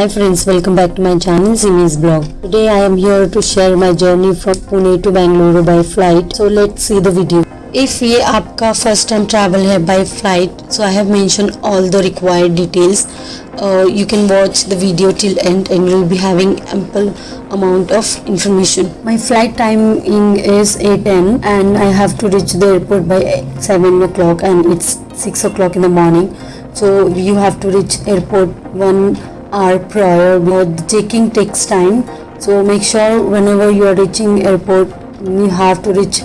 Hi friends, welcome back to my channel Simi's blog. Today I am here to share my journey from Pune to Bangalore by flight. So let's see the video. If ये आपका first time travel है by flight, so I have mentioned all the required details. Uh, you can watch the video till end and you'll be having ample amount of information. My flight timing is 8:10 and I have to reach the airport by 7 o'clock and it's 6 o'clock in the morning. So you have to reach airport 1 our prior with checking takes time. So make sure whenever you are reaching airport, you have to reach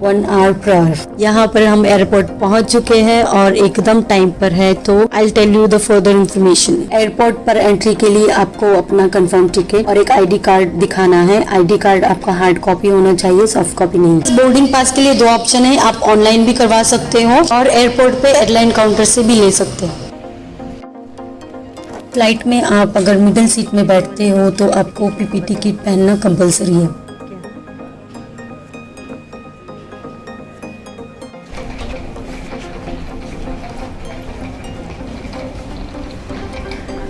one hour prior यहाँ पर हम airport पहुँच चुके हैं और एकदम time पर है तो I tell you the further information airport पर एंट्री के लिए आपको अपना कंफर्म टिकट और एक आईडी कार्ड दिखाना है. आईडी कार्ड आपका हार्ड कॉपी होना चाहिए सॉफ्ट कॉपी नहीं. बोर्डिंग पास के लिए दो ऑप्शन है, आप ऑनलाइन भी करवा सकते हो और एयरपोर्ट पे एयरलाइन काउंटर से भी ले सकते हो। फ़्लाइट में आप अगर मिडिल सीट में बैठते हो तो आपको पीपीटी किट पहनना कंपलसरी है।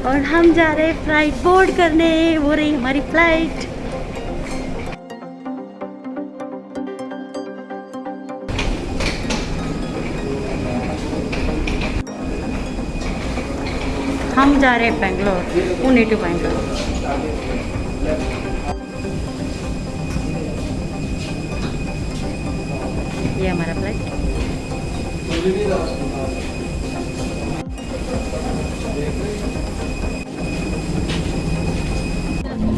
और हम जा रहे हैं फ़्लाइट बोर्ड करने, वो रही हमारी फ़्लाइट। जा रहे हैं बेंगलोर पुणे टू बेंगलोर ये हमारा फ़्लाइट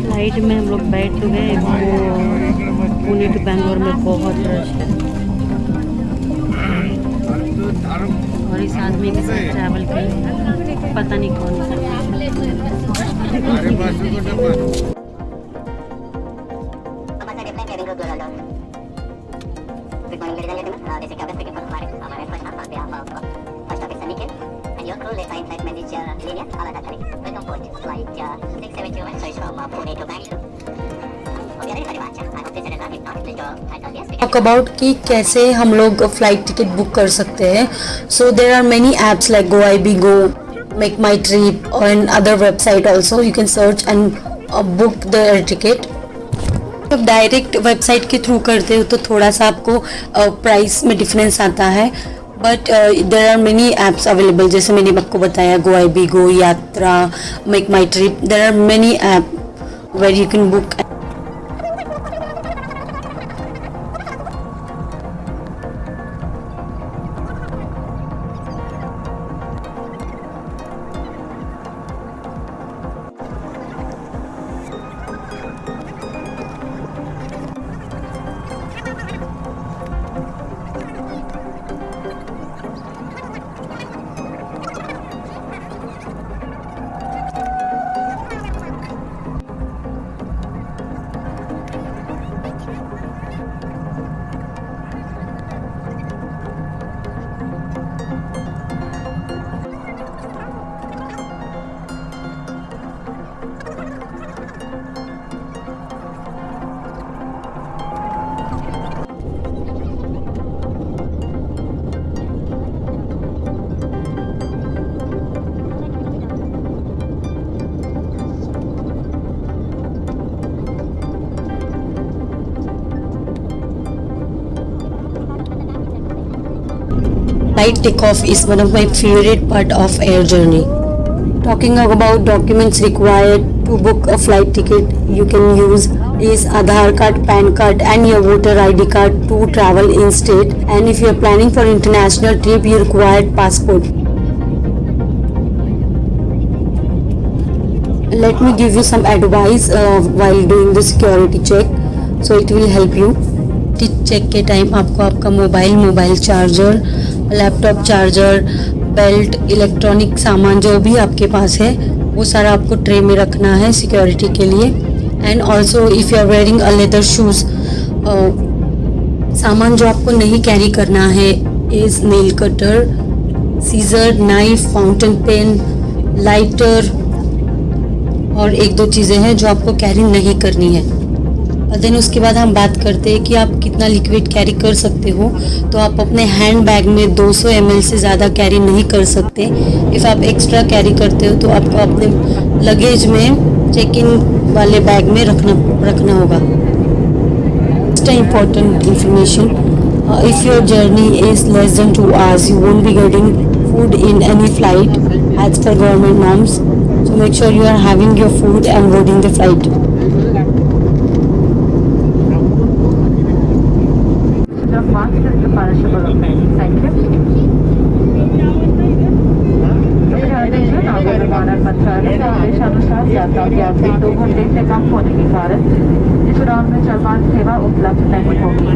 फ़्लाइट में हम लोग बैठ गए वो पुणे टू बेंगलोर में बहुत रश है। और इस आदमी के साथ ट्रैवल की। पता नहीं कौन अबाउट कि कैसे हम लोग फ़्लाइट टिकट बुक कर सकते हैं। So there are many apps like go I B go make my trip और in other website also you can search and book the air ticket जब डायरेक्ट वेबसाइट के थ्रू करते हो तो थोड़ा सा आपको प्राइस में डिफरेंस आता है. But there are many apps available जैसे मैंने आपको बताया go I B go Yatra make my trip there are many app where you can book takeoff is one of my favorite part of air journey. Talking about documents required to book a flight ticket, you can use is Aadhaar card, PAN card and your voter ID card to travel in state and if you are planning for international trip you require passport. Let me give you some advice uh, while doing the security check so it will help you. Check के time आपको आपका mobile mobile charger Laptop charger belt electronic सामान जो भी आपके पास है, वो सारा आपको ट्रे में रखना है सिक्योरिटी के लिए. And also if you are wearing a leather shoes सामान जो आपको नहीं कैरी करना है is nail cutter scissor knife fountain pen lighter और एक दो चीज़ें हैं जो आपको कैरी नहीं करनी है. और देन उसके बाद हम बात करते हैं कि आप कितना लिक्विड कैरी कर सकते हो। तो आप अपने हैंड बैग में 200 सौ से ज़्यादा कैरी नहीं कर सकते। इफ़ आप एक्स्ट्रा कैरी करते हो तो आपको अपने लगेज में चेक इन वाले बैग में रखना रखना होगा। Important information if your journey is less than two hours you won't be getting food in any flight as per government norms to make sure you are having your food and boarding the flight यात्रा दो घंटे से कम होने के कारण इस उड़ान में जलमान सेवा उपलब्ध नहीं होगी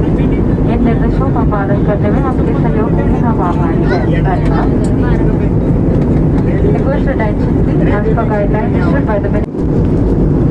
इन निर्देशों का पालन करने में आपके सहयोग के लिए हम आभारी हैं धन्यवाद Request attention as per guidelines issued by the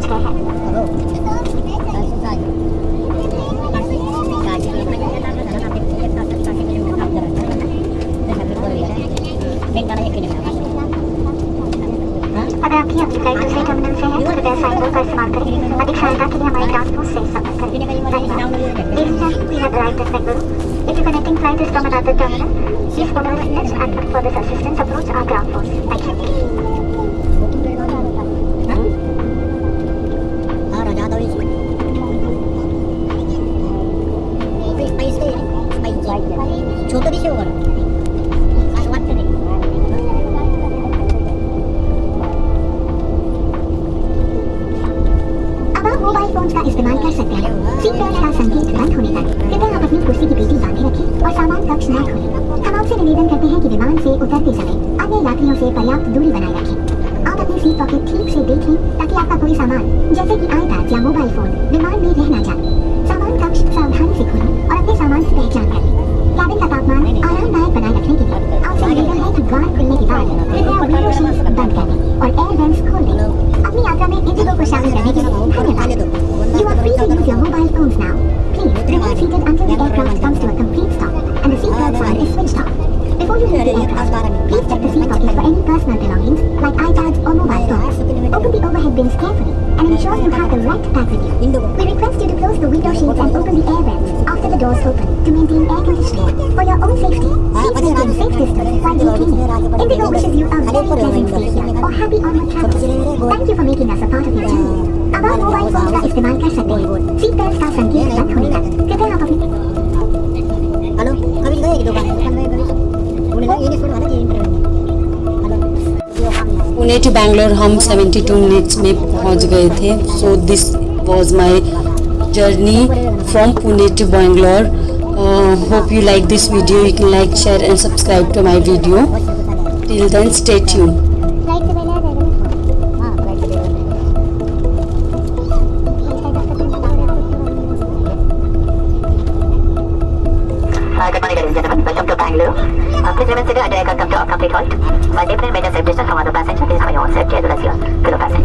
watch. सामान जैसे कि आईपैड या मोबाइल फ़ोन विमान में रह न जाए सामान कक्ष सावधानी से खोलें और अपने सामान की पहचान करें कैबिन का तापमान आरामदायक बनाए रखने के लिए आपसे निवेदन है कि द्वार खुलने के बाद बंद कर दें और एयर वेंट्स खोल दें अपनी यात्रा में इंडिगो को शामिल करने के लिए धन्यवाद You are free to use your mobile phones now. Please remain seated until the aircraft comes to a complete stop and the seatbelt sign is switched off. Before you leave the aircraft, please check the seat pockets for any personal belongings like. Open the overhead bins carefully and ensure you have the right bag with you. We request you to close the window sheets and open the air vents after the doors open to maintain air conditioning. For your own safety, please maintain safe distance while declining. Indigo wishes you a very pleasant stay here or happy onward travels. Thank you for making us a part of your journey. अब आप mobile phone का इस्तेमाल कर सकते हैं seat belt का संकेत बंद होने तक कृपया पुणे टू बैंगलोर हम 72 मिनट्स में पहुँच गए थे so this was my journey from Pune to Bangalore hope you like this video you can like share and subscribe to my video till then stay tuned. Welcome to Bangalore. Uh, please remain seated until I come to a complete halt. Maldives Media Servicios, formado para Sánchez, es con un servicio de duración. Que lo pasen.